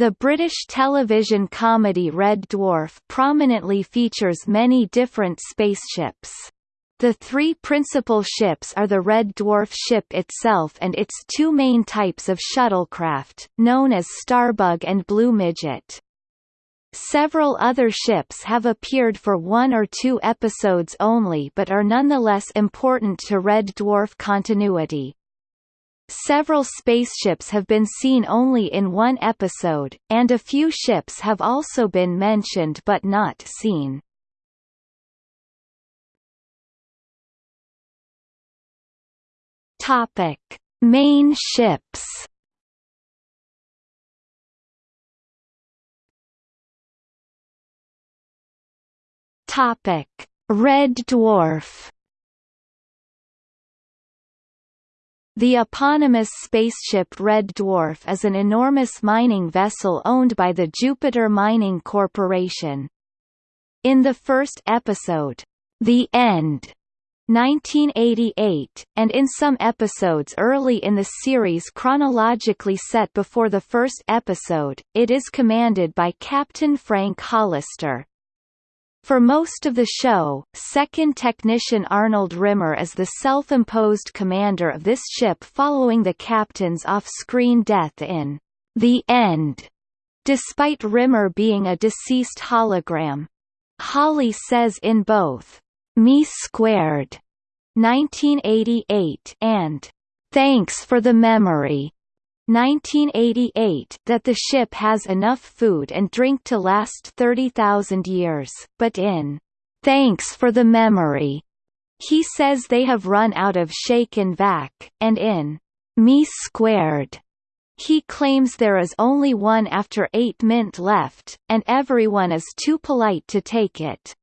The British television comedy Red Dwarf prominently features many different spaceships. The three principal ships are the Red Dwarf ship itself and its two main types of shuttlecraft, known as Starbug and Blue Midget. Several other ships have appeared for one or two episodes only but are nonetheless important to Red Dwarf continuity. Several spaceships have been seen only in one episode, and a few ships have also been mentioned but not seen. Topic: Main ships. Topic: Red Dwarf. The eponymous spaceship Red Dwarf is an enormous mining vessel owned by the Jupiter Mining Corporation. In the first episode, The End, 1988, and in some episodes early in the series chronologically set before the first episode, it is commanded by Captain Frank Hollister. For most of the show, second technician Arnold Rimmer is the self-imposed commander of this ship following the captain's off-screen death in The End, despite Rimmer being a deceased hologram. Holly says in both me Squared 1988 and Thanks for the Memory 1988 that the ship has enough food and drink to last 30,000 years, but in Thanks for the Memory he says they have run out of shake and vac, and in Me Squared he claims there is only one after 8 mint left, and everyone is too polite to take it.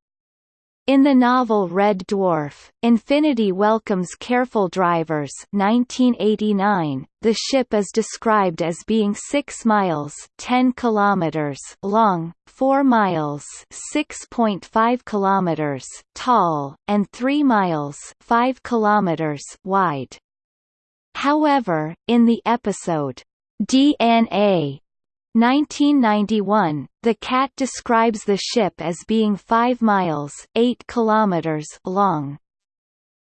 In the novel Red Dwarf, Infinity welcomes careful drivers 1989, the ship is described as being 6 miles 10 kilometers long, 4 miles 6.5 kilometers tall, and 3 miles 5 kilometers wide. However, in the episode, DNA 1991, the cat describes the ship as being 5 miles 8 kilometers long.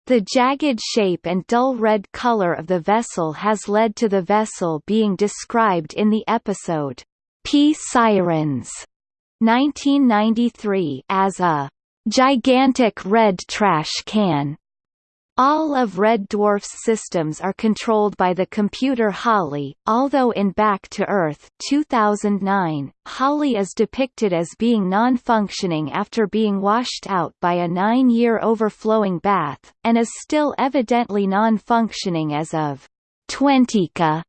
The jagged shape and dull red color of the vessel has led to the vessel being described in the episode, Psirens, 1993 as a gigantic red trash can. All of Red Dwarf's systems are controlled by the computer Holly, although in Back to Earth 2009, Holly is depicted as being non-functioning after being washed out by a nine-year overflowing bath, and is still evidently non-functioning as of Twentica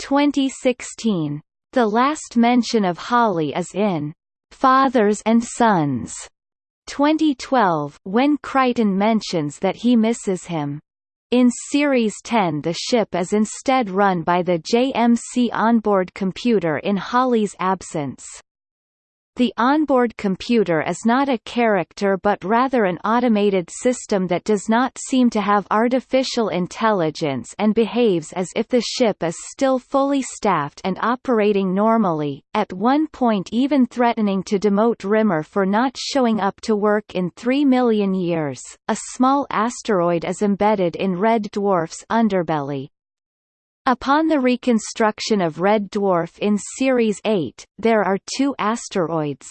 2016. The last mention of Holly is in Fathers and Sons 2012 when Kryten mentions that he misses him. In Series 10 the ship is instead run by the JMC onboard computer in Holly's absence. The onboard computer is not a character but rather an automated system that does not seem to have artificial intelligence and behaves as if the ship is still fully staffed and operating normally, at one point even threatening to demote Rimmer for not showing up to work in 3 million years. A small asteroid is embedded in Red Dwarf's underbelly. Upon the reconstruction of Red Dwarf in Series 8, there are two asteroids.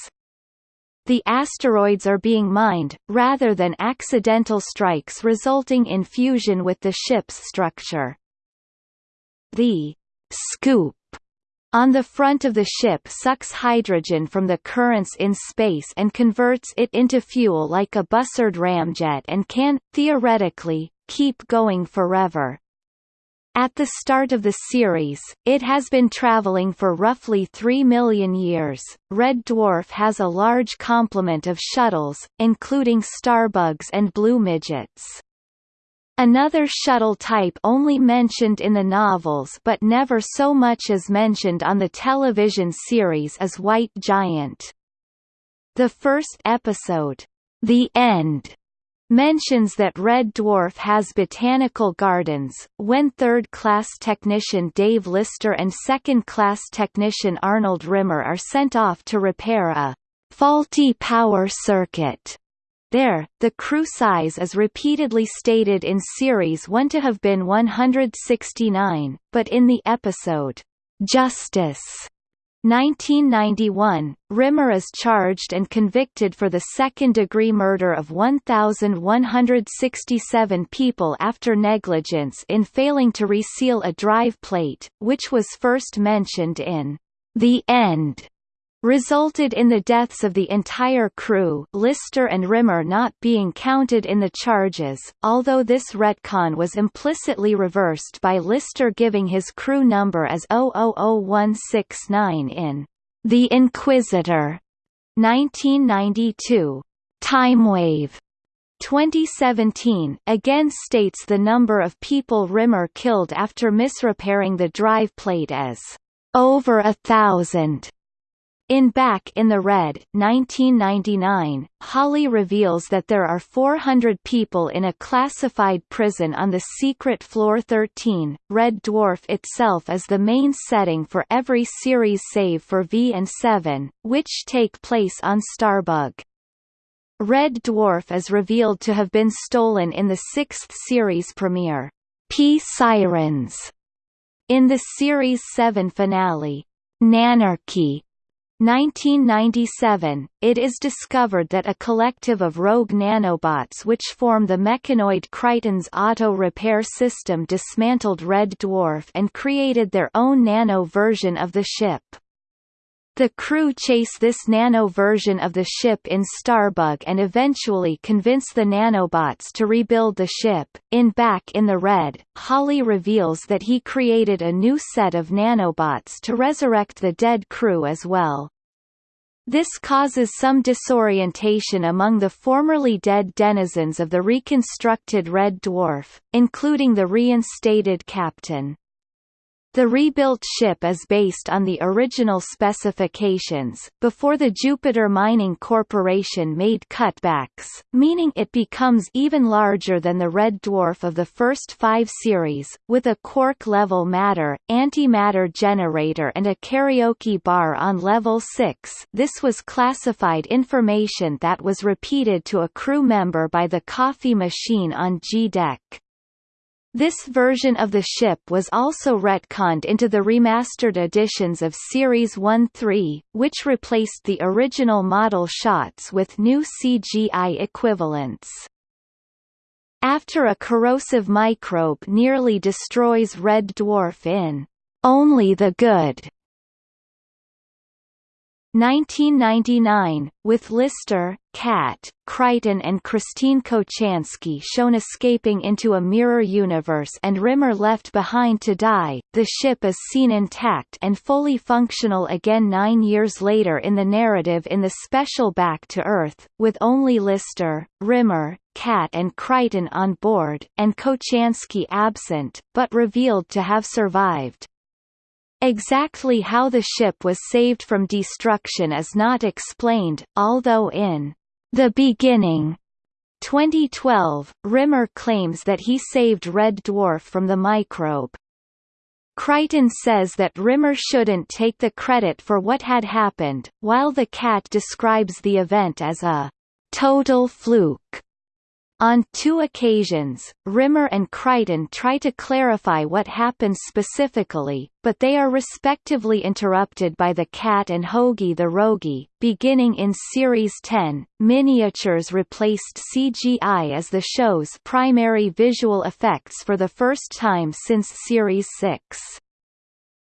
The asteroids are being mined, rather than accidental strikes resulting in fusion with the ship's structure. The scoop on the front of the ship sucks hydrogen from the currents in space and converts it into fuel like a Bussard ramjet and can, theoretically, keep going forever. At the start of the series, it has been traveling for roughly 3 million years. Red Dwarf has a large complement of shuttles, including starbugs and blue midgets. Another shuttle type only mentioned in the novels but never so much as mentioned on the television series is White Giant. The first episode, The End, mentions that Red Dwarf has botanical gardens. When third-class technician Dave Lister and second-class technician Arnold Rimmer are sent off to repair a faulty power circuit. There, the crew size is repeatedly stated in Series 1 to have been 169, but in the episode, Justice 1991, Rimmer is charged and convicted for the second-degree murder of 1,167 people after negligence in failing to reseal a drive plate, which was first mentioned in The End resulted in the deaths of the entire crew Lister and Rimmer not being counted in the charges, although this retcon was implicitly reversed by Lister giving his crew number as 000169 in The Inquisitor 1992. Timewave 2017 again states the number of people Rimmer killed after misrepairing the drive plate as over a thousand. In Back in the Red 1999, Holly reveals that there are 400 people in a classified prison on the secret Floor 13. Red Dwarf itself is the main setting for every series save for V and 7, which take place on Starbug. Red Dwarf is revealed to have been stolen in the sixth series premiere, Psirens. In the Series 7 finale, Nanarchy 1997, it is discovered that a collective of rogue nanobots which form the mechanoid Kryten's auto repair system dismantled Red Dwarf and created their own nano version of the ship. The crew chase this nano version of the ship in Starbug and eventually convince the nanobots to rebuild the ship. In Back in the Red, Holly reveals that he created a new set of nanobots to resurrect the dead crew as well. This causes some disorientation among the formerly dead denizens of the reconstructed Red Dwarf, including the reinstated captain. The rebuilt ship is based on the original specifications, before the Jupiter Mining Corporation made cutbacks, meaning it becomes even larger than the Red Dwarf of the first five series, with a quark-level matter, antimatter generator and a karaoke bar on level 6 this was classified information that was repeated to a crew member by the coffee machine on G-Deck. This version of the ship was also retconned into the remastered editions of Series 1-3, which replaced the original model shots with new CGI equivalents. After a corrosive microbe nearly destroys Red Dwarf in Only the Good, 1999, with Lister, Cat, Kryten and Christine Kochanski shown escaping into a mirror universe and Rimmer left behind to die, the ship is seen intact and fully functional again nine years later in the narrative in the special Back to Earth, with only Lister, Rimmer, Cat and Kryten on board, and Kochanski absent, but revealed to have survived. Exactly how the ship was saved from destruction is not explained, although in The Beginning 2012, Rimmer claims that he saved Red Dwarf from the microbe. Kryten says that Rimmer shouldn't take the credit for what had happened, while the cat describes the event as a total fluke. On two occasions, Rimmer and Kryten try to clarify what happened specifically, but they are respectively interrupted by the cat and Hogey the Roguey. Beginning in Series 10, miniatures replaced CGI as the show's primary visual effects for the first time since Series 6.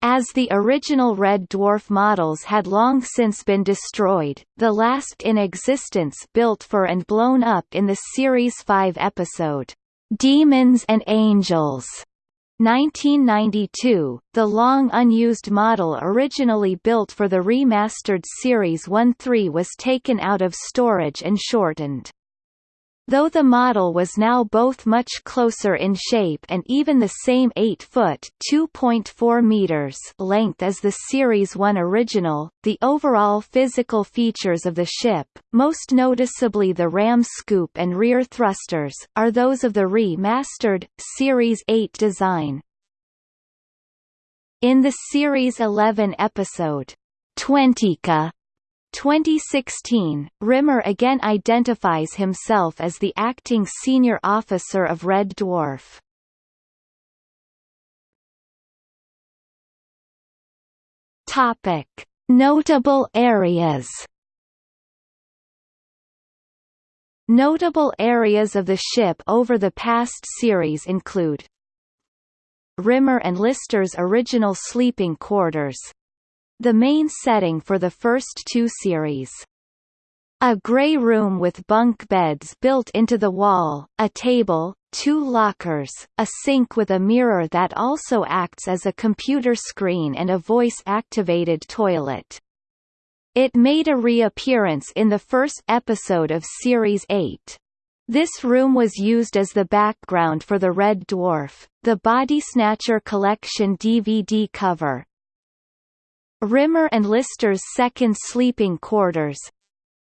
As the original Red Dwarf models had long since been destroyed, the last in existence built for and blown up in the Series 5 episode, "'Demons and Angels' 1992, the long unused model originally built for the remastered Series 1-3 was taken out of storage and shortened. Though the model was now both much closer in shape and even the same 8-foot (2.4 meters) length as the Series 1 original, the overall physical features of the ship, most noticeably the ram scoop and rear thrusters, are those of the remastered, Series 8 design. In the Series 11 episode, Twentica, 2016, Rimmer again identifies himself as the acting senior officer of Red Dwarf. Topic: Notable areas. Notable areas of the ship over the past series include Rimmer and Lister's original sleeping quarters, the main setting for the first two series. A grey room with bunk beds built into the wall, a table, two lockers, a sink with a mirror that also acts as a computer screen and a voice-activated toilet. It made a reappearance in the first episode of Series 8. This room was used as the background for the Red Dwarf, the Body Snatcher Collection DVD cover, Rimmer and Lister's second sleeping quarters.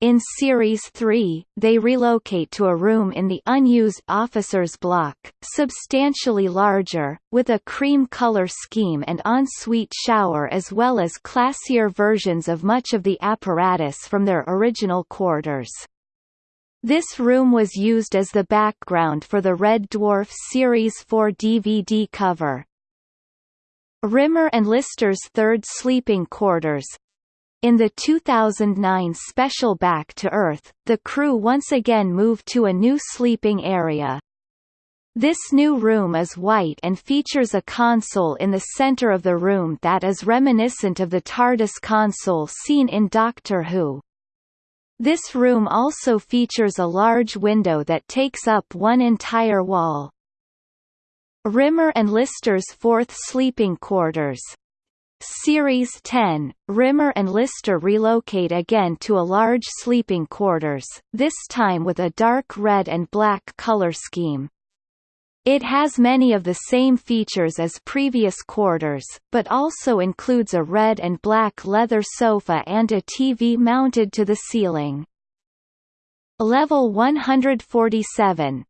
In Series 3, they relocate to a room in the unused officers' block, substantially larger, with a cream color scheme and ensuite shower as well as classier versions of much of the apparatus from their original quarters. This room was used as the background for the Red Dwarf Series 4 DVD cover. Rimmer and Lister's third sleeping quarters. In the 2009 special Back to Earth, the crew once again moved to a new sleeping area. This new room is white and features a console in the center of the room that is reminiscent of the TARDIS console seen in Doctor Who. This room also features a large window that takes up one entire wall. Rimmer and Lister's fourth sleeping quarters. Series 10, Rimmer and Lister relocate again to a large sleeping quarters, this time with a dark red and black color scheme. It has many of the same features as previous quarters, but also includes a red and black leather sofa and a TV mounted to the ceiling. Level 147,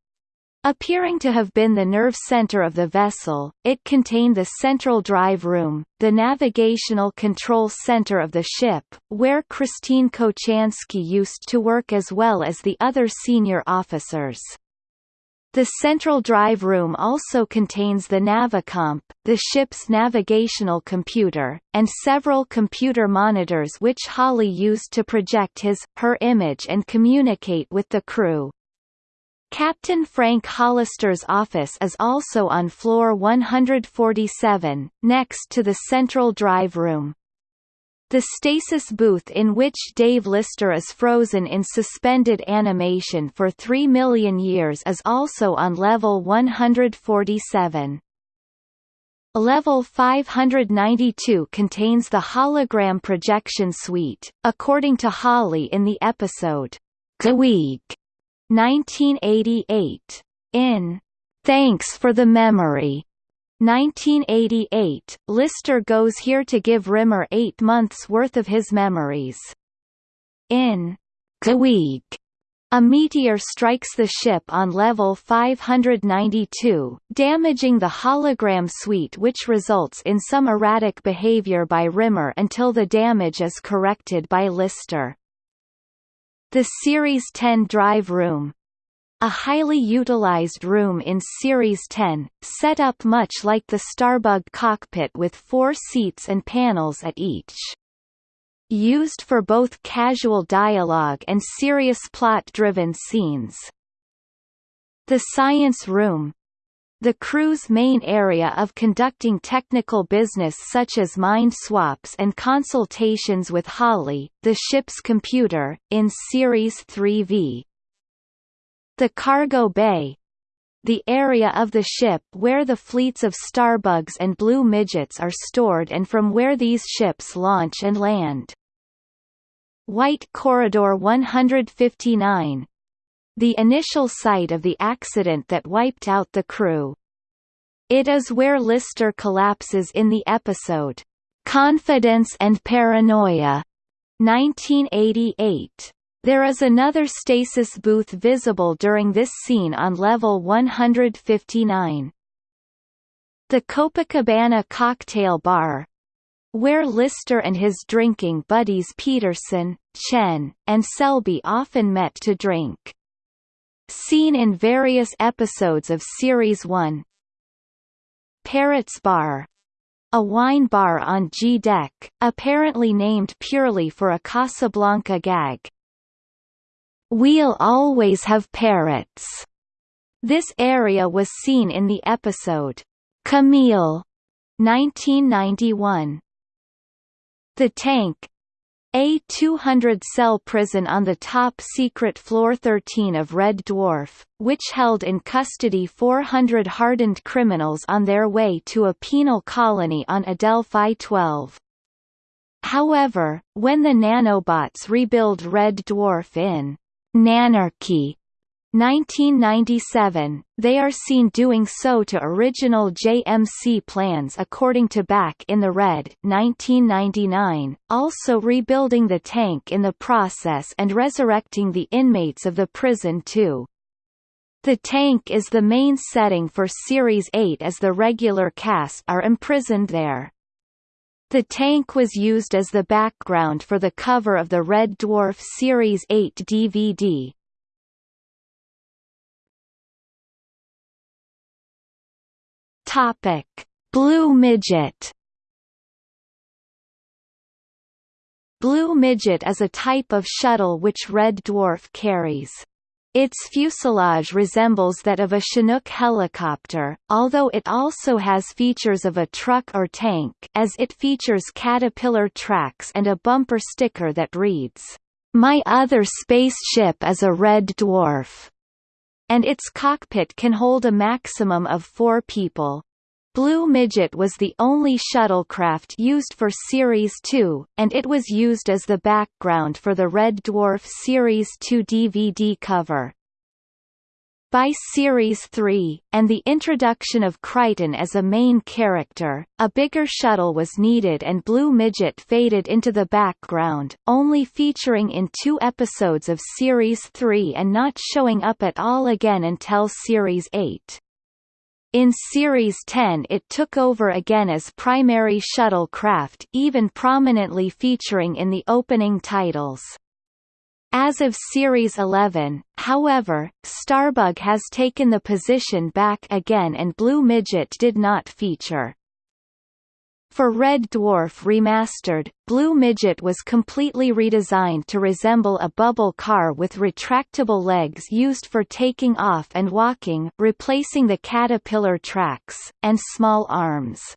Appearing to have been the nerve center of the vessel, it contained the central drive room, the navigational control center of the ship, where Christine Kochanski used to work as well as the other senior officers. The central drive room also contains the Navicomp, the ship's navigational computer, and several computer monitors which Holly used to project his, her image and communicate with the crew. Captain Frank Hollister's office is also on floor 147, next to the central drive room. The stasis booth in which Dave Lister is frozen in suspended animation for 3 million years is also on level 147. Level 592 contains the hologram projection suite, according to Holly in the episode, Queeg 1988. In Thanks for the Memory, 1988, Lister goes here to give Rimmer eight months' worth of his memories. In Queeg, a meteor strikes the ship on level 592, damaging the hologram suite which results in some erratic behavior by Rimmer until the damage is corrected by Lister. The Series 10 drive room a highly utilized room in Series 10, set up much like the Starbug cockpit with four seats and panels at each. Used for both casual dialogue and serious plot-driven scenes. The Science Room, the crew's main area of conducting technical business such as mind swaps and consultations with Holly, the ship's computer, in Series 3V. The cargo bay the area of the ship where the fleets of starbugs and blue midgets are stored and from where these ships launch and land. White Corridor 159 the initial site of the accident that wiped out the crew. It is where Lister collapses in the episode, Confidence and Paranoia, 1988. There is another stasis booth visible during this scene on level 159. The Copacabana Cocktail Bar, where Lister and his drinking buddies Peterson, Chen, and Selby often met to drink. Seen in various episodes of Series 1. Parrots Bar, a wine bar on G-Deck, apparently named purely for a Casablanca gag. We'll always have parrots. This area was seen in the episode, Camille, 1991. The Tank, a 200-cell prison on the top-secret Floor 13 of Red Dwarf, which held in custody 400 hardened criminals on their way to a penal colony on Adelphi 12. However, when the nanobots rebuild Red Dwarf in Nanarchy 1997, they are seen doing so to original JMC plans according to Back in the Red 1999, also rebuilding the tank in the process and resurrecting the inmates of the prison too. The tank is the main setting for Series 8 as the regular cast are imprisoned there. The tank was used as the background for the cover of the Red Dwarf Series 8 DVD. Topic: Blue Midget. Blue Midget is a type of shuttle which Red Dwarf carries. Its fuselage resembles that of a Chinook helicopter, although it also has features of a truck or tank as it features caterpillar tracks and a bumper sticker that reads, "My other spaceship is a red dwarf," and its cockpit can hold a maximum of four people. Blue Midget was the only shuttlecraft used for Series 2, and it was used as the background for the Red Dwarf Series 2 DVD cover. By Series 3, and the introduction of Kryten as a main character, a bigger shuttle was needed and Blue Midget faded into the background, only featuring in two episodes of Series 3 and not showing up at all again until Series 8. In Series 10 it took over again as primary shuttlecraft even prominently featuring in the opening titles. As of Series 11, however, Starbug has taken the position back again and Blue Midget did not feature. For Red Dwarf Remastered, Blue Midget was completely redesigned to resemble a bubble car with retractable legs used for taking off and walking replacing the caterpillar tracks, and small arms.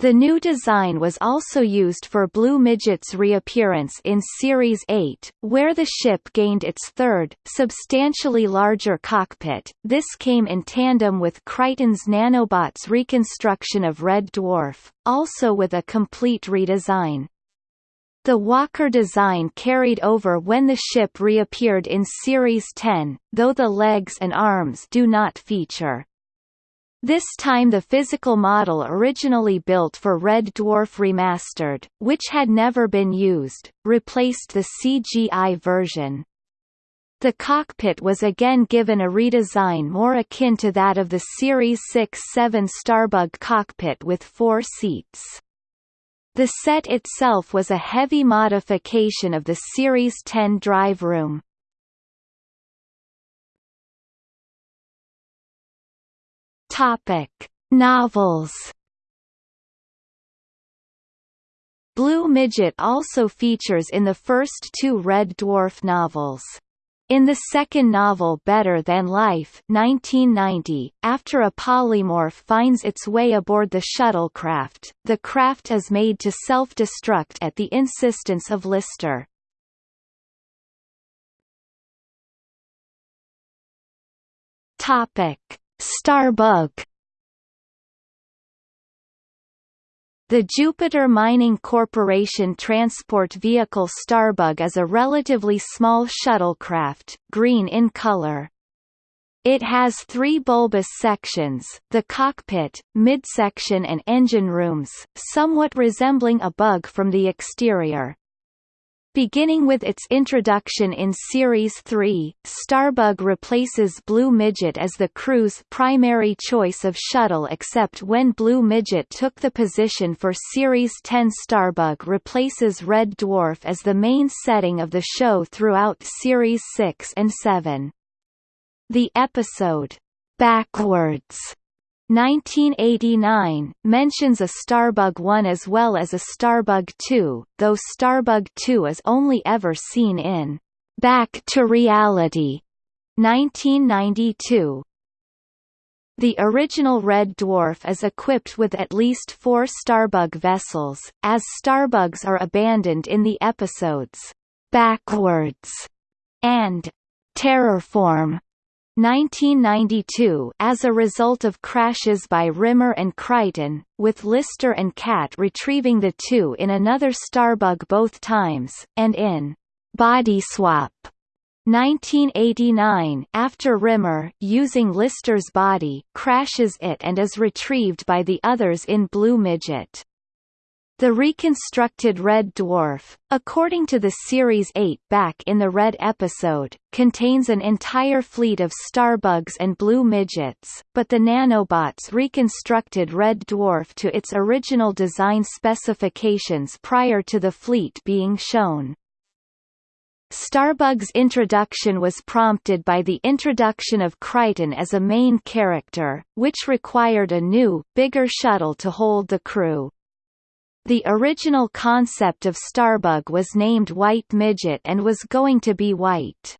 The new design was also used for Blue Midget's reappearance in Series 8, where the ship gained its third, substantially larger cockpit. This came in tandem with Kryten's nanobots reconstruction of Red Dwarf, also with a complete redesign. The Walker design carried over when the ship reappeared in Series 10, though the legs and arms do not feature. This time the physical model originally built for Red Dwarf Remastered, which had never been used, replaced the CGI version. The cockpit was again given a redesign more akin to that of the Series 6-7 Starbug cockpit with four seats. The set itself was a heavy modification of the Series 10 drive room. Topic: Novels. Blue Midget also features in the first two Red Dwarf novels. In the second novel Better Than Life 1990, after a polymorph finds its way aboard the shuttlecraft, the craft is made to self-destruct at the insistence of Lister. Topic: Starbug The Jupiter Mining Corporation transport vehicle Starbug is a relatively small shuttlecraft, green in color. It has three bulbous sections, the cockpit, midsection and engine rooms, somewhat resembling a bug from the exterior. Beginning with its introduction in Series 3, Starbug replaces Blue Midget as the crew's primary choice of shuttle except when Blue Midget took the position for Series 10 Starbug replaces Red Dwarf as the main setting of the show throughout Series 6 and 7. The episode, Backwards 1989, mentions a Starbug 1 as well as a Starbug 2, though Starbug 2 is only ever seen in Back to Reality 1992. The original Red Dwarf is equipped with at least four Starbug vessels, as Starbugs are abandoned in the episodes Backwards and Terrorform 1992 as a result of crashes by Rimmer and Kryten, with Lister and Cat retrieving the two in another Starbug both times, and in Body Swap 1989 after Rimmer, using Lister's body, crashes it and is retrieved by the others in Blue Midget. The reconstructed Red Dwarf, according to the Series 8 back in the Red episode, contains an entire fleet of Starbugs and Blue Midgets, but the nanobots reconstructed Red Dwarf to its original design specifications prior to the fleet being shown. Starbug's introduction was prompted by the introduction of Kryten as a main character, which required a new, bigger shuttle to hold the crew. The original concept of Starbug was named White Midget and was going to be white.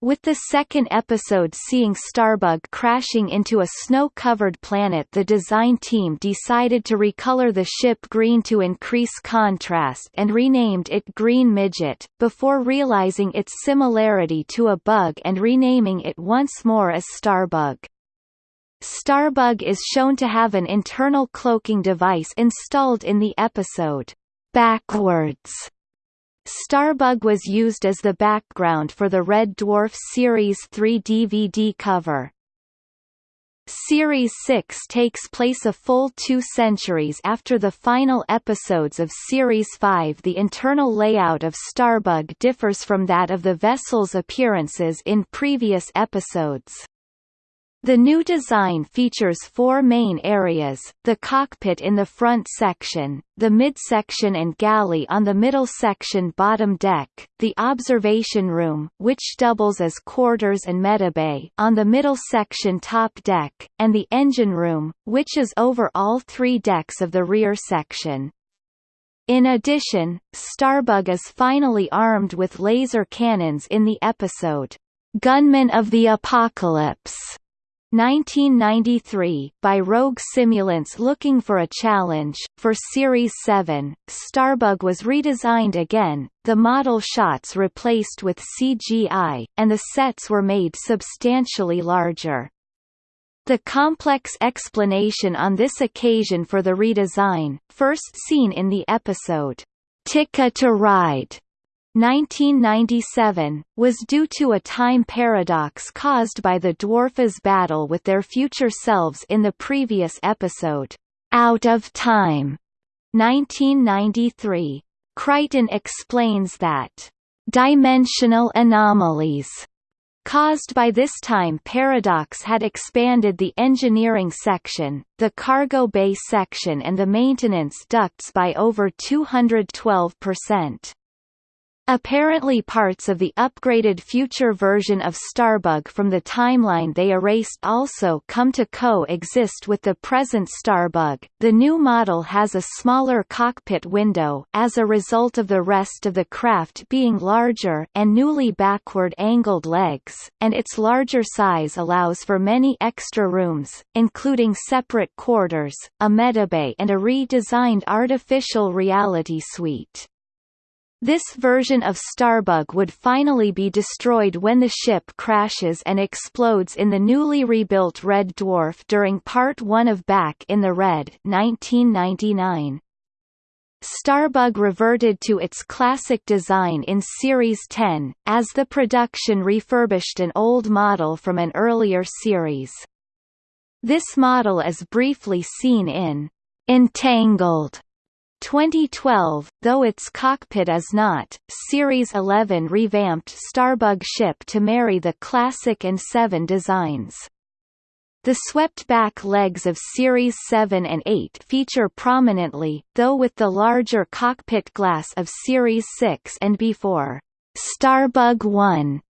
With the second episode seeing Starbug crashing into a snow-covered planet the design team decided to recolor the ship green to increase contrast and renamed it Green Midget, before realizing its similarity to a bug and renaming it once more as Starbug. Starbug is shown to have an internal cloaking device installed in the episode, Backwards. Starbug was used as the background for the Red Dwarf Series 3 DVD cover. Series 6 takes place a full two centuries after the final episodes of Series 5 The internal layout of Starbug differs from that of the vessel's appearances in previous episodes. The new design features four main areas, the cockpit in the front section, the midsection and galley on the middle section bottom deck, the observation room which doubles as quarters and medibay on the middle section top deck, and the engine room, which is over all three decks of the rear section. In addition, Starbug is finally armed with laser cannons in the episode, Gunmen of the Apocalypse 1993, by Rogue Simulants looking for a challenge. For Series 7, Starbug was redesigned again, the model shots replaced with CGI, and the sets were made substantially larger. The complex explanation on this occasion for the redesign, first seen in the episode, Ticket to Ride, 1997, was due to a time paradox caused by the Dwarfers' battle with their future selves in the previous episode, Out of Time, 1993. Kryten explains that, "...dimensional anomalies," caused by this time paradox had expanded the engineering section, the cargo bay section and the maintenance ducts by over 212%. Apparently parts of the upgraded future version of Starbug from the timeline they erased also come to co-exist with the present Starbug. The new model has a smaller cockpit window as a result of the rest of the craft being larger and newly backward angled legs, and its larger size allows for many extra rooms, including separate quarters, a medibay and a redesigned artificial reality suite. This version of Starbug would finally be destroyed when the ship crashes and explodes in the newly rebuilt Red Dwarf during Part 1 of Back in the Red 1999. Starbug reverted to its classic design in Series 10, as the production refurbished an old model from an earlier series. This model is briefly seen in Entangled 2012, though its cockpit is not. Series 11 revamped Starbug ship to marry the classic and 7 designs. The swept-back legs of Series 7 and 8 feature prominently, though with the larger cockpit glass of Series 6 and before. Starbug 1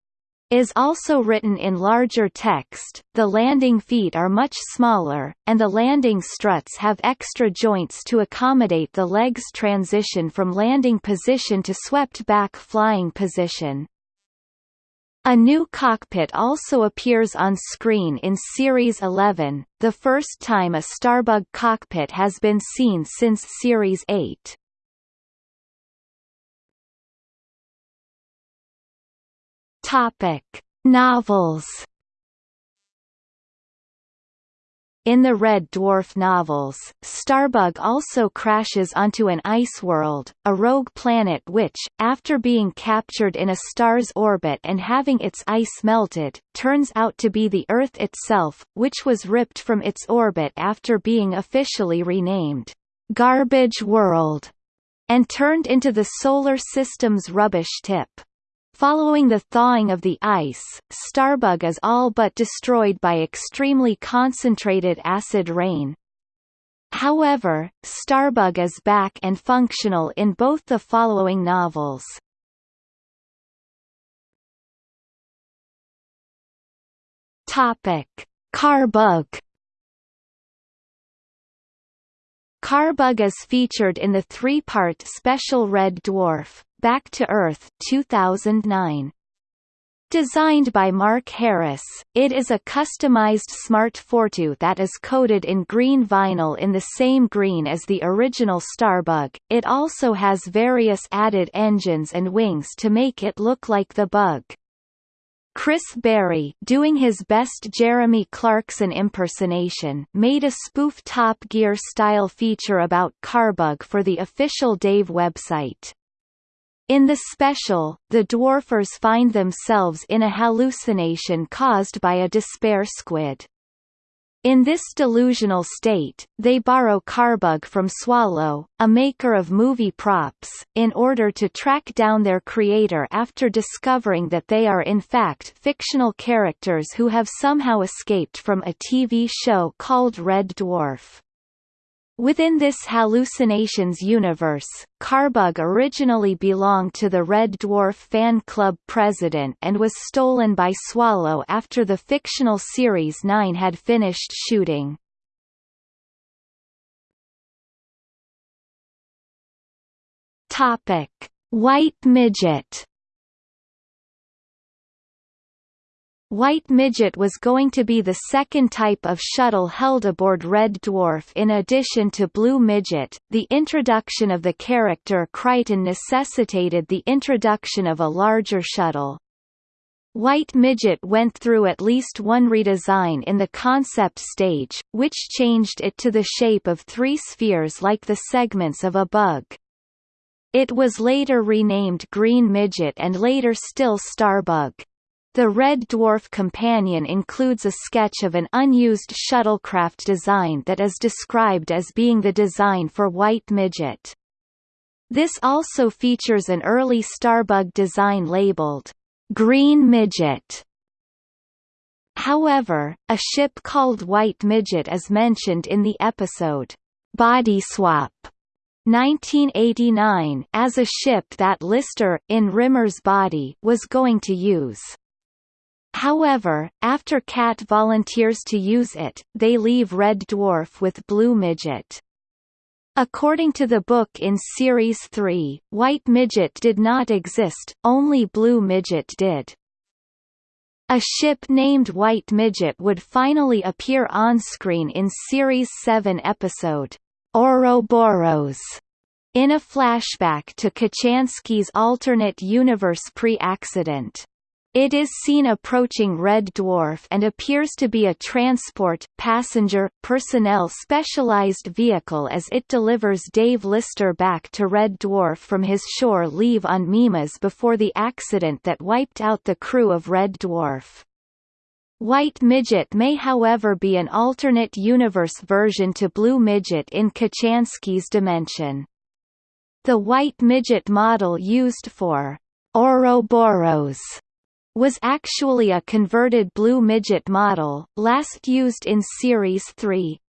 is also written in larger text, the landing feet are much smaller, and the landing struts have extra joints to accommodate the legs transition from landing position to swept-back flying position. A new cockpit also appears on screen in Series 11, the first time a Starbug cockpit has been seen since Series 8. Topic: Novels. In the Red Dwarf novels, Starbug also crashes onto an ice world, a rogue planet which, after being captured in a star's orbit and having its ice melted, turns out to be the Earth itself, which was ripped from its orbit after being officially renamed, Garbage World, and turned into the Solar System's rubbish tip. Following the thawing of the ice, Starbug is all but destroyed by extremely concentrated acid rain. However, Starbug is back and functional in both the following novels. Topic: Carbug Carbug is featured in the three-part special Red Dwarf, Back to Earth 2009. Designed by Mark Harris, it is a customized Smart Fortwo that is coated in green vinyl in the same green as the original Starbug. It also has various added engines and wings to make it look like the Bug. Chris Barrie doing his best Jeremy Clarkson impersonation made a spoof Top Gear-style feature about Carbug for the official Dave website. In the special, the dwarfers find themselves in a hallucination caused by a despair squid. In this delusional state, they borrow Carbug from Swallow, a maker of movie props, in order to track down their creator after discovering that they are in fact fictional characters who have somehow escaped from a TV show called Red Dwarf. Within this hallucinations universe, Carbug originally belonged to the Red Dwarf fan club president and was stolen by Swallow after the fictional Series 9 had finished shooting. White Midget White Midget was going to be the second type of shuttle held aboard Red Dwarf in addition to Blue Midget. The introduction of the character Kryten necessitated the introduction of a larger shuttle. White Midget went through at least one redesign in the concept stage, which changed it to the shape of three spheres like the segments of a bug. It was later renamed Green Midget and later still Starbug. The Red Dwarf Companion includes a sketch of an unused shuttlecraft design that is described as being the design for White Midget. This also features an early Starbug design labeled, Green Midget. However, a ship called White Midget is mentioned in the episode, Body Swap 1989 as a ship that Lister, in Rimmer's body, was going to use. However, after Cat volunteers to use it, they leave Red Dwarf with Blue Midget. According to the book in Series 3, White Midget did not exist, only Blue Midget did. A ship named White Midget would finally appear on screen in Series 7 episode, Ouroboros, in a flashback to Kochanski's alternate universe pre-accident. It is seen approaching Red Dwarf and appears to be a transport, passenger, personnel specialized vehicle as it delivers Dave Lister back to Red Dwarf from his shore leave on Mimas before the accident that wiped out the crew of Red Dwarf. White Midget may however be an alternate universe version to Blue Midget in Kochanski's dimension. The White Midget model used for Ouroboros was actually a converted Blue Midget model, last used in Series 3.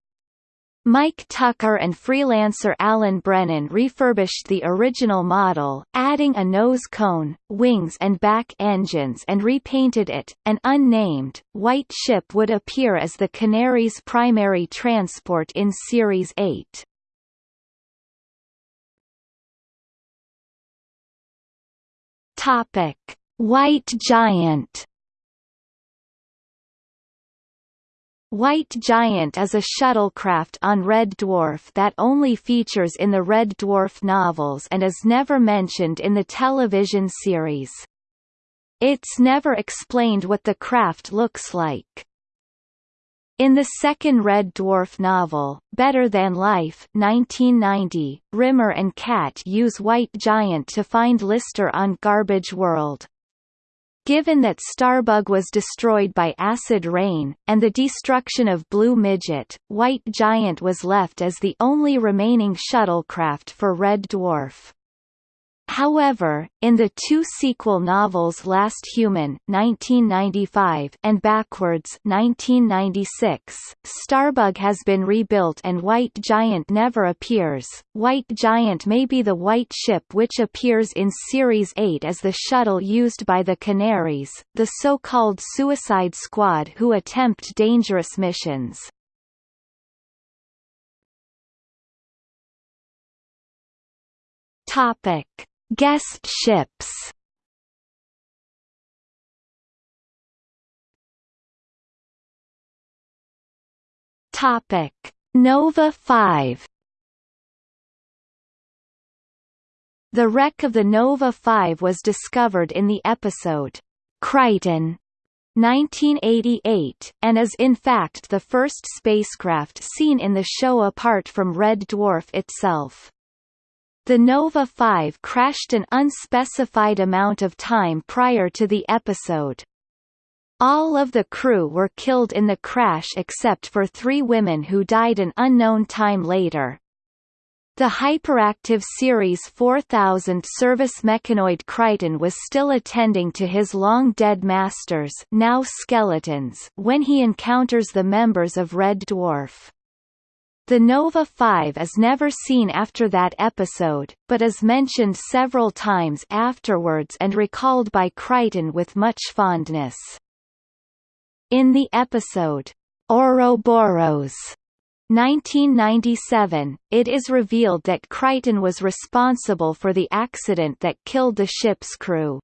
Mike Tucker and freelancer Alan Brennan refurbished the original model, adding a nose cone, wings and back engines and repainted it. An unnamed, white ship would appear as the Canary's primary transport in Series 8. Topic White Giant White Giant is a shuttlecraft on Red Dwarf that only features in the Red Dwarf novels and is never mentioned in the television series. It's never explained what the craft looks like. In the second Red Dwarf novel, Better Than Life 1990, Rimmer and Cat use White Giant to find Lister on Garbage World. Given that Starbug was destroyed by acid rain, and the destruction of Blue Midget, White Giant was left as the only remaining shuttlecraft for Red Dwarf. However, in the two sequel novels Last Human 1995 and Backwards 1996, Starbug has been rebuilt and White Giant never appears. White Giant may be the white ship which appears in Series 8 as the shuttle used by the Canaries, the so-called Suicide Squad who attempt dangerous missions. Topic Guest ships. Topic. Nova 5 The wreck of the Nova 5 was discovered in the episode Kryten 1988, and is in fact the first spacecraft seen in the show apart from Red Dwarf itself. The Nova 5 crashed an unspecified amount of time prior to the episode. All of the crew were killed in the crash except for three women who died an unknown time later. The hyperactive Series 4000 service mechanoid Kryten was still attending to his long-dead masters now skeletons when he encounters the members of Red Dwarf. The Nova 5 is never seen after that episode, but is mentioned several times afterwards and recalled by Kryten with much fondness. In the episode, Ouroboros, 1997, it is revealed that Kryten was responsible for the accident that killed the ship's crew.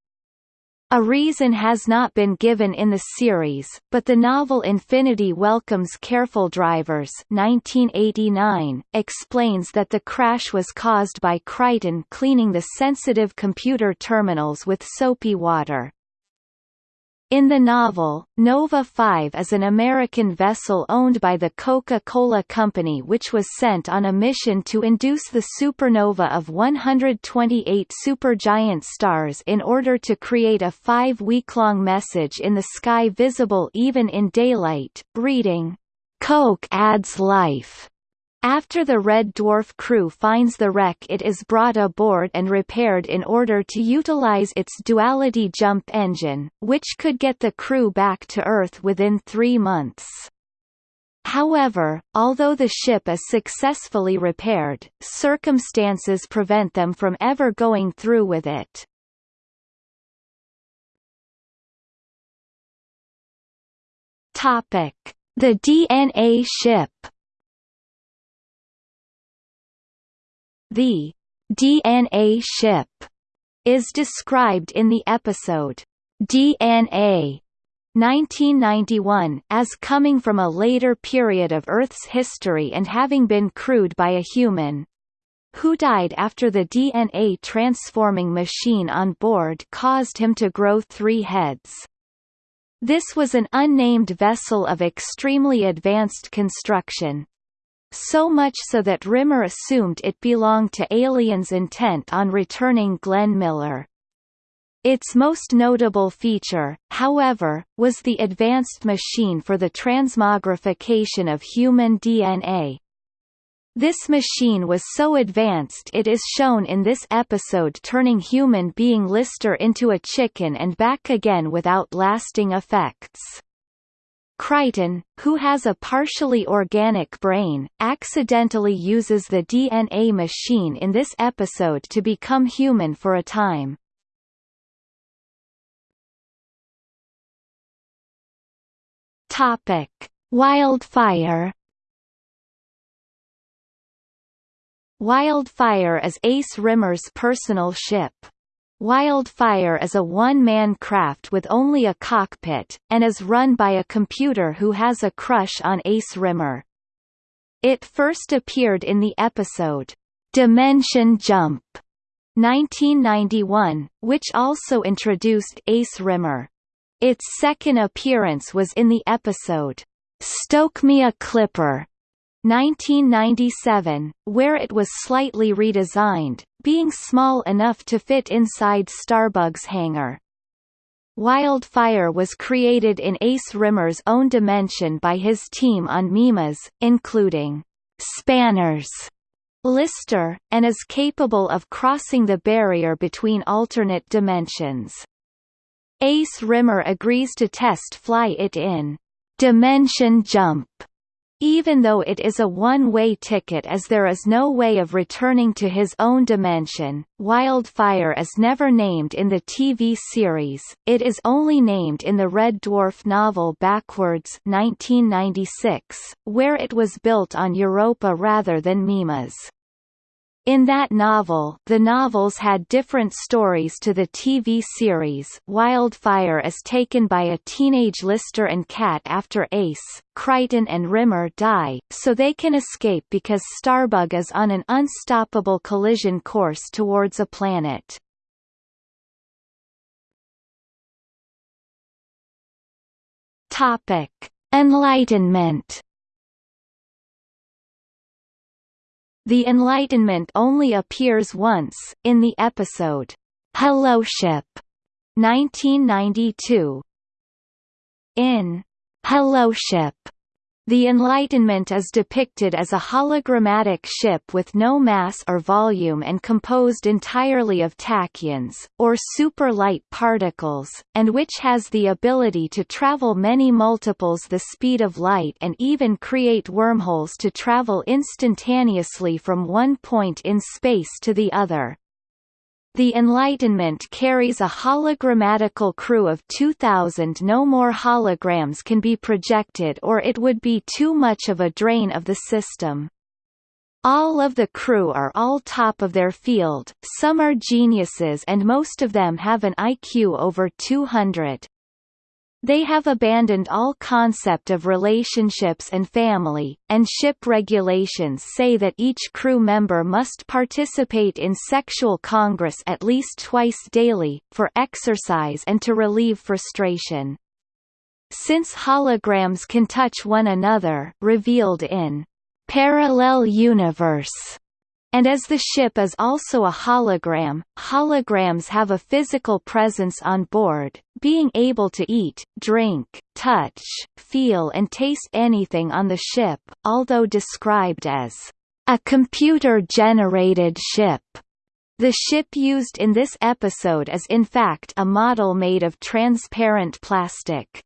A reason has not been given in the series, but the novel Infinity Welcomes Careful Drivers 1989, explains that the crash was caused by Kryten cleaning the sensitive computer terminals with soapy water. In the novel, Nova 5 is an American vessel owned by the Coca-Cola Company which was sent on a mission to induce the supernova of 128 supergiant stars in order to create a five-week-long message in the sky visible even in daylight, reading, "'Coke adds life' After the Red Dwarf crew finds the wreck it is brought aboard and repaired in order to utilize its duality jump engine, which could get the crew back to Earth within three months. However, although the ship is successfully repaired, circumstances prevent them from ever going through with it. The DNA ship The DNA ship is described in the episode DNA 1991 as coming from a later period of Earth's history and having been crewed by a human who died after the DNA transforming machine on board caused him to grow three heads. This was an unnamed vessel of extremely advanced construction, so much so that Rimmer assumed it belonged to aliens intent on returning Glenn Miller. Its most notable feature, however, was the advanced machine for the transmogrification of human DNA. This machine was so advanced it is shown in this episode turning human being Lister into a chicken and back again without lasting effects. Kryten, who has a partially organic brain, accidentally uses the DNA machine in this episode to become human for a time. Topic: Wildfire. Wildfire is Ace Rimmer's personal ship. Wildfire is a one-man craft with only a cockpit, and is run by a computer who has a crush on Ace Rimmer. It first appeared in the episode, Dimension Jump, 1991, which also introduced Ace Rimmer. Its second appearance was in the episode, Stoke Me a Clipper, 1997, where it was slightly redesigned, being small enough to fit inside Starbug's hangar. Wildfire was created in Ace Rimmer's own dimension by his team on Mimas, including spanners, Lister, and is capable of crossing the barrier between alternate dimensions. Ace Rimmer agrees to test fly it in Dimension Jump, even though it is a one-way ticket as there is no way of returning to his own dimension. Wildfire is never named in the TV series, it is only named in the Red Dwarf novel Backwards 1996, where it was built on Europa rather than Mimas. In that novel, the novels had different stories to the TV series. Wildfire is taken by a teenage Lister and Cat after Ace, Kryten and Rimmer die, so they can escape because Starbug is on an unstoppable collision course towards a planet. Topic: Enlightenment The Enlightenment only appears once, in the episode, Holoship, 1992. In Holoship, the Enlightenment is depicted as a hologrammatic ship with no mass or volume and composed entirely of tachyons, or super-light particles, and which has the ability to travel many multiples the speed of light and even create wormholes to travel instantaneously from one point in space to the other. The Enlightenment carries a hologrammatical crew of 2,000 no more holograms can be projected or it would be too much of a drain of the system. All of the crew are all top of their field, some are geniuses and most of them have an IQ over 200. They have abandoned all concept of relationships and family, and ship regulations say that each crew member must participate in sexual congress at least twice daily, for exercise and to relieve frustration. Since holograms can touch one another revealed in Parallel Universe and as the ship is also a hologram, holograms have a physical presence on board, being able to eat, drink, touch, feel and taste anything on the ship, although described as a computer-generated ship. The ship used in this episode is in fact a model made of transparent plastic.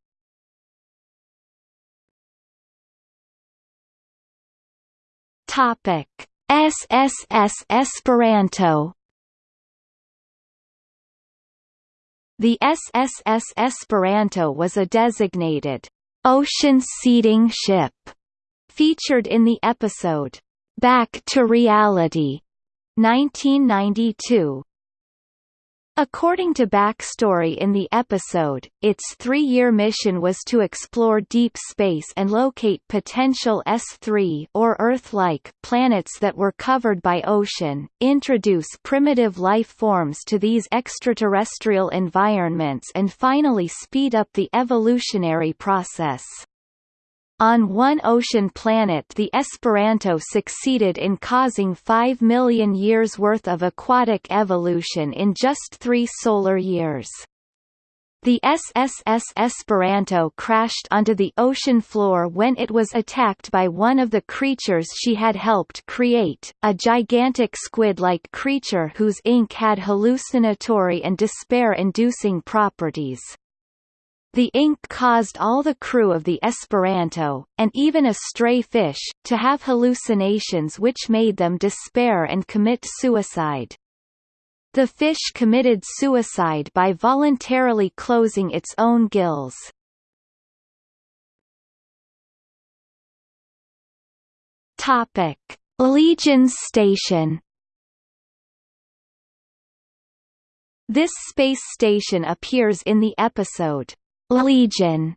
Topic SSS Esperanto. The SSS Esperanto was a designated ocean seeding ship featured in the episode Back to Reality 1992 According to backstory in the episode, its three-year mission was to explore deep space and locate potential S3 or Earth-like planets that were covered by ocean, introduce primitive life forms to these extraterrestrial environments and finally speed up the evolutionary process. On one ocean planet the Esperanto succeeded in causing 5 million years worth of aquatic evolution in just three solar years. The SSS Esperanto crashed onto the ocean floor when it was attacked by one of the creatures she had helped create, a gigantic squid-like creature whose ink had hallucinatory and despair-inducing properties. The ink caused all the crew of the Esperanto, and even a stray fish, to have hallucinations which made them despair and commit suicide. The fish committed suicide by voluntarily closing its own gills. Topic: Legion's Station This space station appears in the episode Legion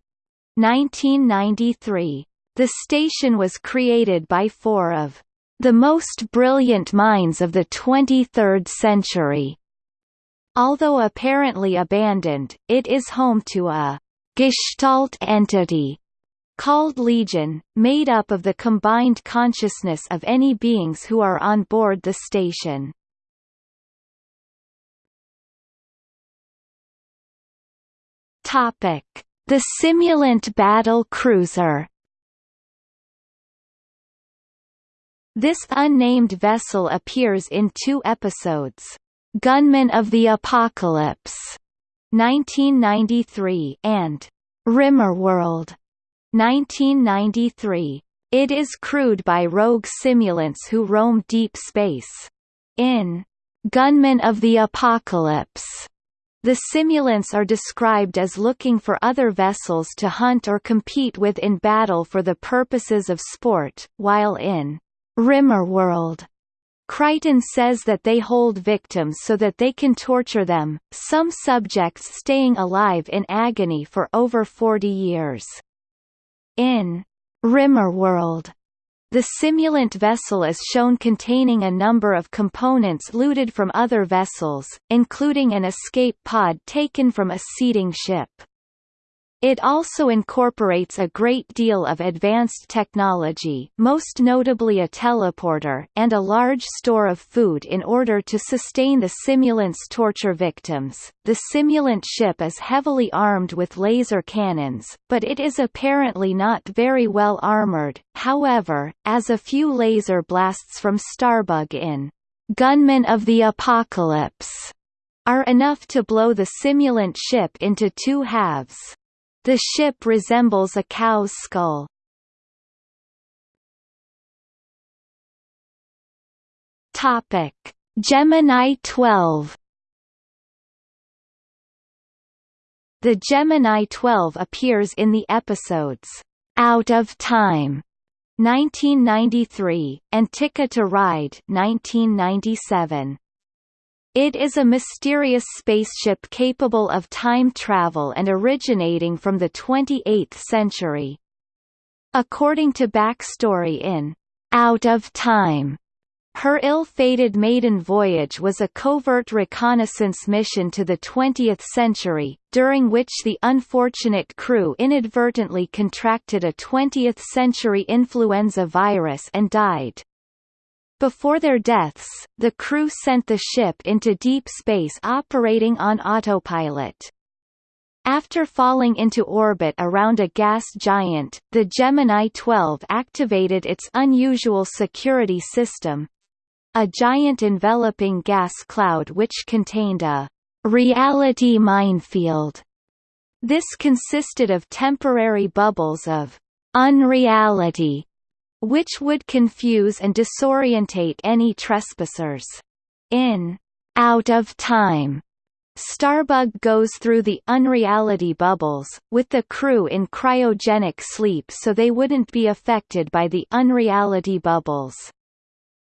1993. The station was created by four of the most brilliant minds of the 23rd century. Although apparently abandoned, it is home to a Gestalt entity called Legion, made up of the combined consciousness of any beings who are on board the station. Topic: The Simulant Battle Cruiser. This unnamed vessel appears in two episodes, Gunmen of the Apocalypse, 1993, and Rimmerworld, 1993. It is crewed by rogue simulants who roam deep space. In Gunmen of the Apocalypse, the simulants are described as looking for other vessels to hunt or compete with in battle for the purposes of sport, while in Rimmerworld, Kryten says that they hold victims so that they can torture them, some subjects staying alive in agony for over 40 years. In Rimmerworld, the simulant vessel is shown containing a number of components looted from other vessels, including an escape pod taken from a seeding ship. It also incorporates a great deal of advanced technology most notably a teleporter and a large store of food in order to sustain the simulant's torture victims. The simulant ship is heavily armed with laser cannons, but it is apparently not very well armored, however, as a few laser blasts from Starbug in Gunmen of the Apocalypse are enough to blow the simulant ship into two halves. The ship resembles a cow's skull. Topic: Gemini 12. The Gemini 12 appears in the episodes Out of Time 1993 and Tikka to Ride 1997. It is a mysterious spaceship capable of time travel and originating from the 28th century. According to backstory in Out of Time, her ill-fated maiden voyage was a covert reconnaissance mission to the 20th century, during which the unfortunate crew inadvertently contracted a 20th-century influenza virus and died. Before their deaths, the crew sent the ship into deep space operating on autopilot. After falling into orbit around a gas giant, the Gemini 12 activated its unusual security system a giant enveloping gas cloud which contained a reality minefield. This consisted of temporary bubbles of unreality which would confuse and disorientate any trespassers. In Out of Time, Starbug goes through the unreality bubbles, with the crew in cryogenic sleep so they wouldn't be affected by the unreality bubbles.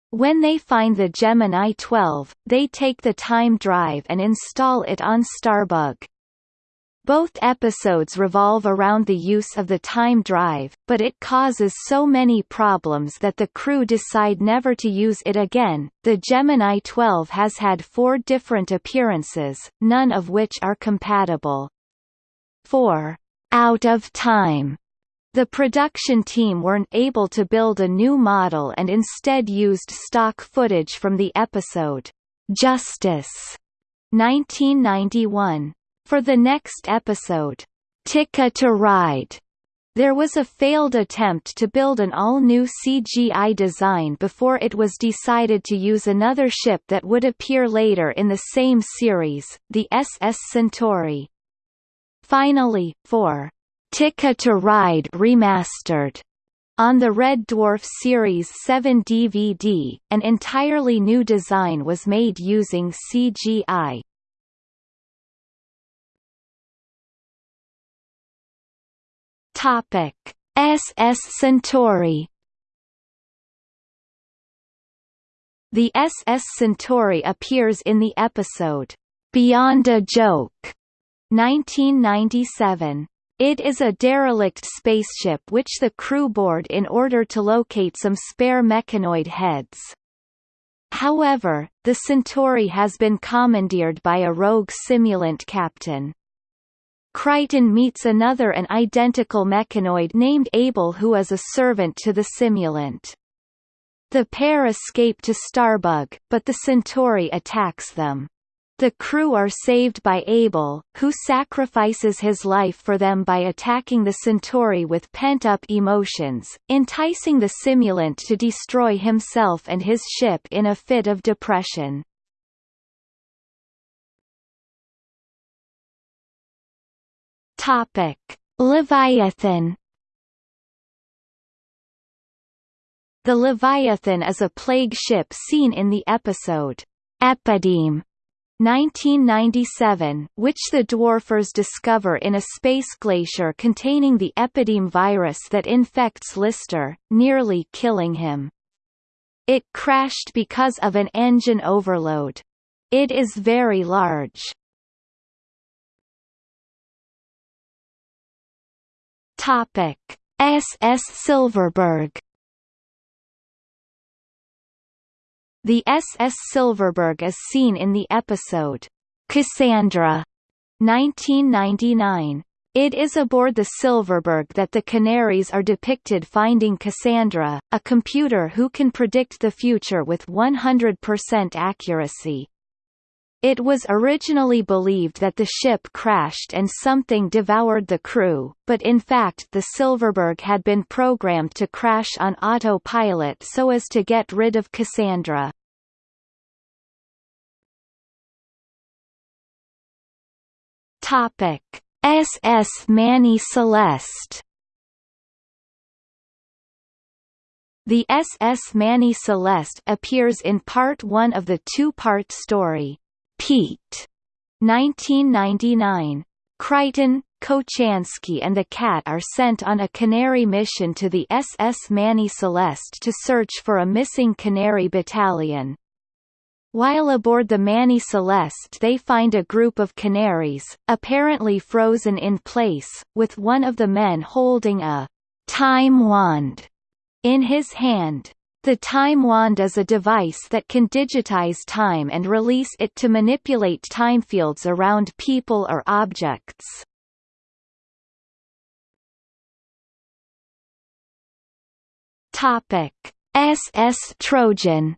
When they find the Gemini 12, they take the time drive and install it on Starbug. Both episodes revolve around the use of the time drive, but it causes so many problems that the crew decide never to use it again. The Gemini 12 has had four different appearances, none of which are compatible. 4. Out of time. The production team weren't able to build a new model and instead used stock footage from the episode, Justice, 1991. For the next episode, Tikka to Ride, there was a failed attempt to build an all-new CGI design before it was decided to use another ship that would appear later in the same series, the SS Centauri. Finally, for Tikka to Ride Remastered, on the Red Dwarf Series 7 DVD, an entirely new design was made using CGI. Topic: SS Centauri. The SS Centauri appears in the episode Beyond a Joke, 1997. It is a derelict spaceship which the crew board in order to locate some spare mechanoid heads. However, the Centauri has been commandeered by a rogue simulant captain. Kryten meets another an identical mechanoid named Abel who is a servant to the simulant. The pair escape to Starbug, but the Centauri attacks them. The crew are saved by Abel, who sacrifices his life for them by attacking the Centauri with pent-up emotions, enticing the simulant to destroy himself and his ship in a fit of depression. Topic: Leviathan. The Leviathan is a plague ship seen in the episode Epideme 1997, which the dwarfers discover in a space glacier containing the epideme virus that infects Lister, nearly killing him. It crashed because of an engine overload. It is very large. Topic: SS Silverberg. The SS Silverberg is seen in the episode Cassandra 1999. It is aboard the Silverberg that the Canaries are depicted finding Cassandra, a computer who can predict the future with 100% accuracy. It was originally believed that the ship crashed and something devoured the crew, but in fact the Silverberg had been programmed to crash on autopilot so as to get rid of Cassandra. Topic: SS Manny Celeste The SS Manny Celeste appears in part 1 of the two-part story, Pete, 1999. Kryten, Kochanski and the Cat are sent on a Canary mission to the SS Manny Celeste to search for a missing Canary battalion. While aboard the Manny Celeste they find a group of canaries, apparently frozen in place, with one of the men holding a time wand in his hand. The time wand is a device that can digitize time and release it to manipulate time fields around people or objects. Topic: SS Trojan.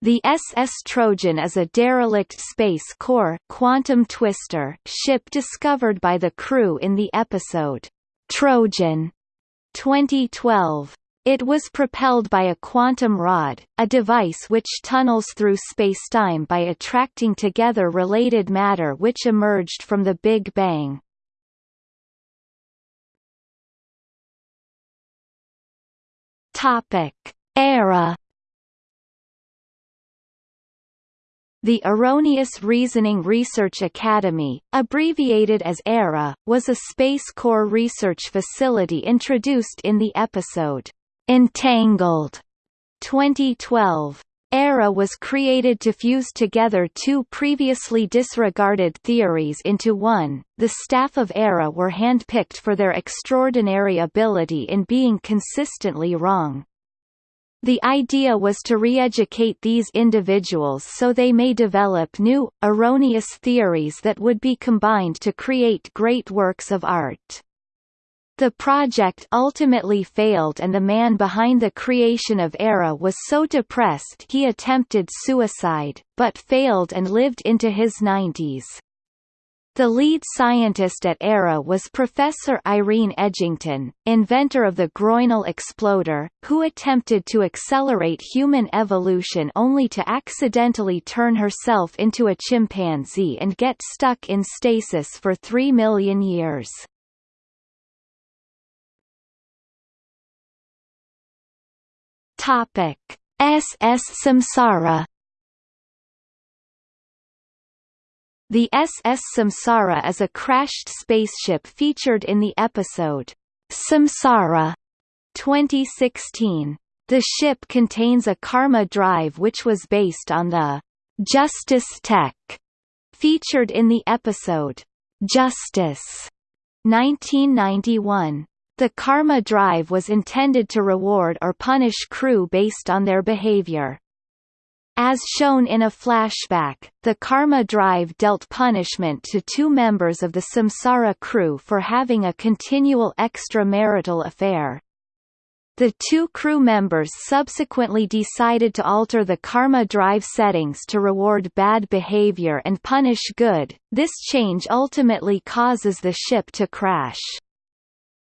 The SS Trojan is a derelict Space Corps quantum twister ship discovered by the crew in the episode Trojan 2012. It was propelled by a quantum rod, a device which tunnels through spacetime by attracting together related matter which emerged from the Big Bang. Topic: Era The Erroneous Reasoning Research Academy, abbreviated as ERA, was a Space Corps research facility introduced in the episode, Entangled 2012. ERA was created to fuse together two previously disregarded theories into one. The staff of ERA were handpicked for their extraordinary ability in being consistently wrong. The idea was to re-educate these individuals so they may develop new, erroneous theories that would be combined to create great works of art. The project ultimately failed and the man behind the creation of ERA was so depressed he attempted suicide, but failed and lived into his 90s. The lead scientist at ERA was Professor Irene Edgington, inventor of the Groinal exploder, who attempted to accelerate human evolution only to accidentally turn herself into a chimpanzee and get stuck in stasis for three million years. Topic: SS Samsara The SS Samsara is a crashed spaceship featured in the episode Samsara 2016. The ship contains a Karma drive which was based on the Justice Tech featured in the episode Justice 1991. The karma drive was intended to reward or punish crew based on their behavior. As shown in a flashback, the karma drive dealt punishment to two members of the Samsara crew for having a continual extramarital affair. The two crew members subsequently decided to alter the karma drive settings to reward bad behavior and punish good. This change ultimately causes the ship to crash.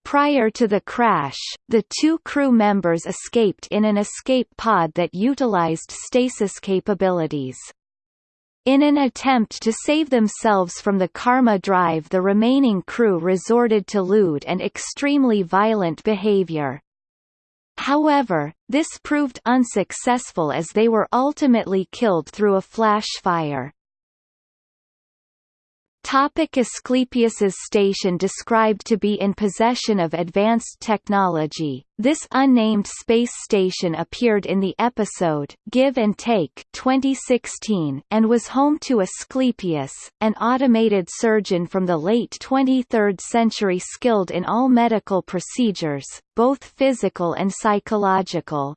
Prior to the crash, the two crew members escaped in an escape pod that utilized stasis capabilities. In an attempt to save themselves from the Karma drive the remaining crew resorted to lewd and extremely violent behavior. However, this proved unsuccessful as they were ultimately killed through a flash fire. Topic Asclepius's station described to be in possession of advanced technology. This unnamed space station appeared in the episode Give and Take 2016 and was home to Asclepius, an automated surgeon from the late 23rd century skilled in all medical procedures, both physical and psychological.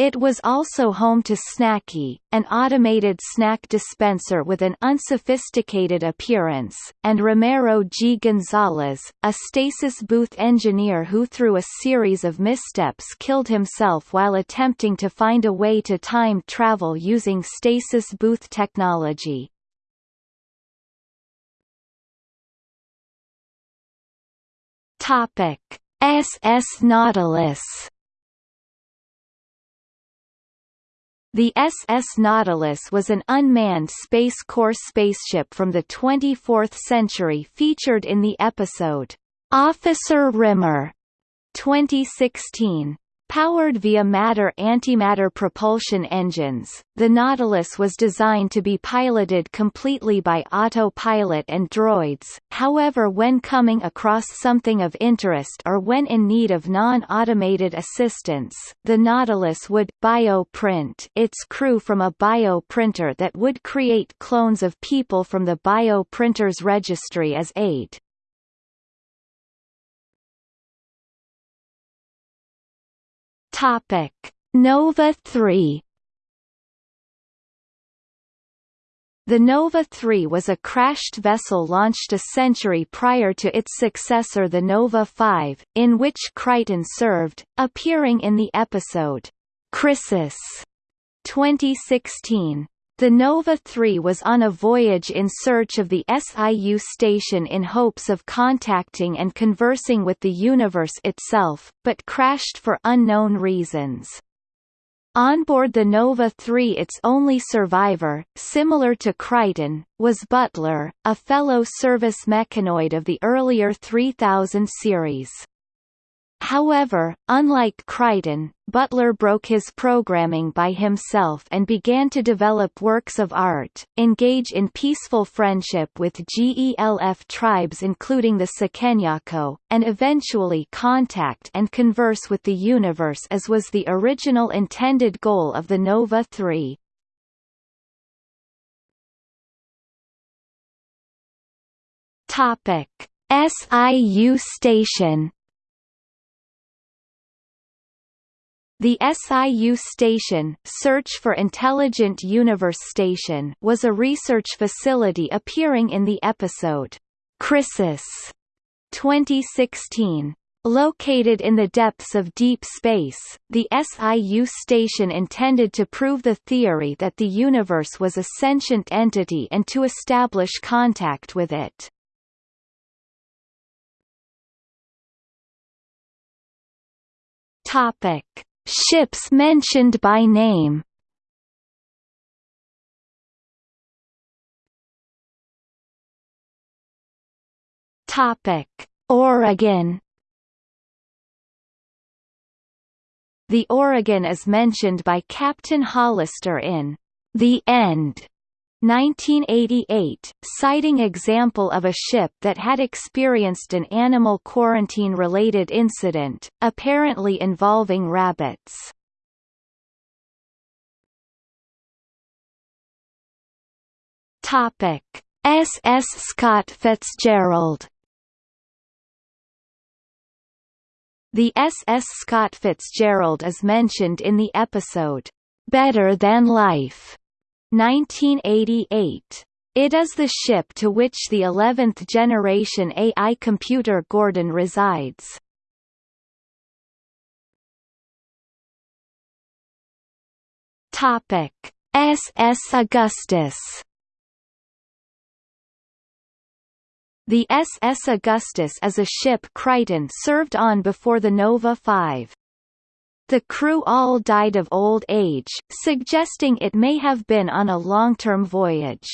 It was also home to Snacky, an automated snack dispenser with an unsophisticated appearance, and Romero G. Gonzalez, a stasis booth engineer who through a series of missteps killed himself while attempting to find a way to time travel using stasis booth technology. SS Nautilus The SS Nautilus was an unmanned Space Corps spaceship from the 24th century featured in the episode, Officer Rimmer, 2016. Powered via matter-antimatter propulsion engines, the Nautilus was designed to be piloted completely by autopilot and droids, however when coming across something of interest or when in need of non-automated assistance, the Nautilus would bioprint its crew from a bioprinter that would create clones of people from the bioprinter's registry as aid. Topic: Nova 3 The Nova 3 was a crashed vessel launched a century prior to its successor the Nova 5, in which Kryten served, appearing in the episode, Krysis 2016. The Nova 3 was on a voyage in search of the SIU station in hopes of contacting and conversing with the universe itself, but crashed for unknown reasons. On board the Nova 3 its only survivor, similar to Kryten, was Butler, a fellow service mechanoid of the earlier 3000 series. However, unlike Kryten, Butler broke his programming by himself and began to develop works of art, engage in peaceful friendship with GELF tribes including the Sekenyako, and eventually contact and converse with the universe as was the original intended goal of the Nova 3. Topic: SIU station The SIU station Search for Intelligent Universe Station was a research facility appearing in the episode, Krysis 2016. Located in the depths of deep space, the SIU station intended to prove the theory that the universe was a sentient entity and to establish contact with it. Topic Ships mentioned by name. Topic: Oregon. The Oregon is mentioned by Captain Hollister in The End 1988, citing example of a ship that had experienced an animal quarantine-related incident, apparently involving rabbits. Topic: SS Scott Fitzgerald. The SS Scott Fitzgerald is mentioned in the episode Better Than Life 1988. It is the ship to which the 11th generation AI computer Gordon resides. Topic: SS Augustus. The SS Augustus is a ship Kryten served on before the Nova 5. The crew all died of old age, suggesting it may have been on a long-term voyage.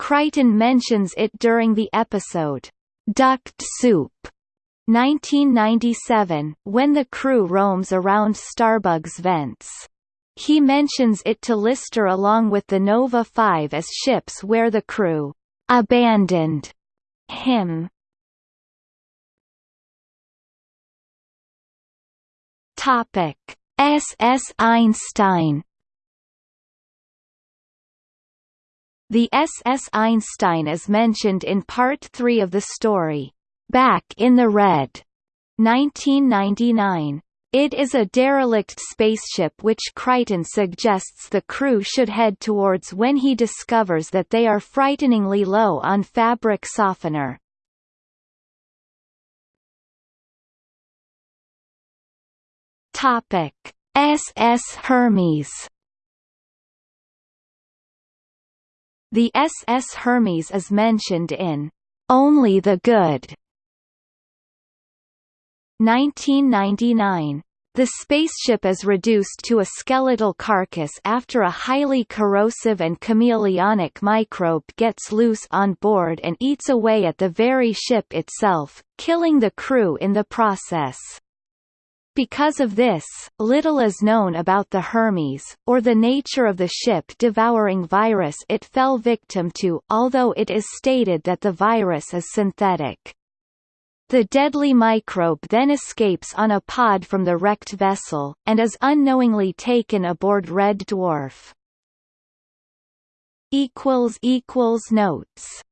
Kryten mentions it during the episode, Duct Soup, 1997, when the crew roams around Starbug's vents. He mentions it to Lister along with the Nova 5 as ships where the crew abandoned him. Topic: SS Einstein. The SS Einstein is mentioned in Part 3 of the story, Back in the Red, 1999. It is a derelict spaceship which Kryten suggests the crew should head towards when he discovers that they are frighteningly low on fabric softener. Topic: SS Hermes. The SS Hermes is mentioned in Only the Good 1999. The spaceship is reduced to a skeletal carcass after a highly corrosive and chameleonic microbe gets loose on board and eats away at the very ship itself, killing the crew in the process. Because of this, little is known about the Hermes, or the nature of the ship-devouring virus it fell victim to, although it is stated that the virus is synthetic. The deadly microbe then escapes on a pod from the wrecked vessel, and is unknowingly taken aboard Red Dwarf. Notes